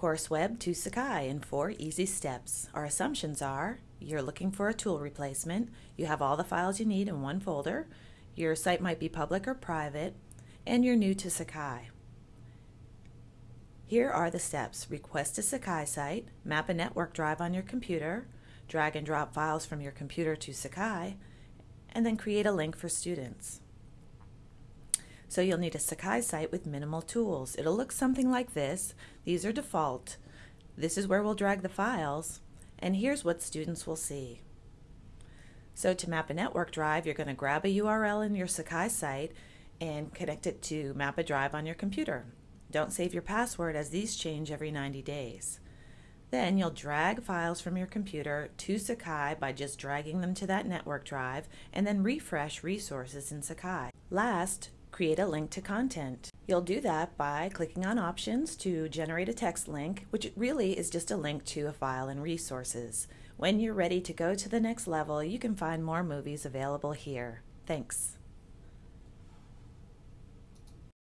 CourseWeb to Sakai in four easy steps. Our assumptions are you're looking for a tool replacement, you have all the files you need in one folder, your site might be public or private, and you're new to Sakai. Here are the steps. Request a Sakai site, map a network drive on your computer, drag and drop files from your computer to Sakai, and then create a link for students. So you'll need a Sakai site with minimal tools. It'll look something like this. These are default. This is where we'll drag the files, and here's what students will see. So to map a network drive, you're going to grab a URL in your Sakai site and connect it to map a drive on your computer. Don't save your password as these change every 90 days. Then you'll drag files from your computer to Sakai by just dragging them to that network drive and then refresh resources in Sakai. Last, create a link to content. You'll do that by clicking on Options to generate a text link, which really is just a link to a file and resources. When you're ready to go to the next level, you can find more movies available here. Thanks.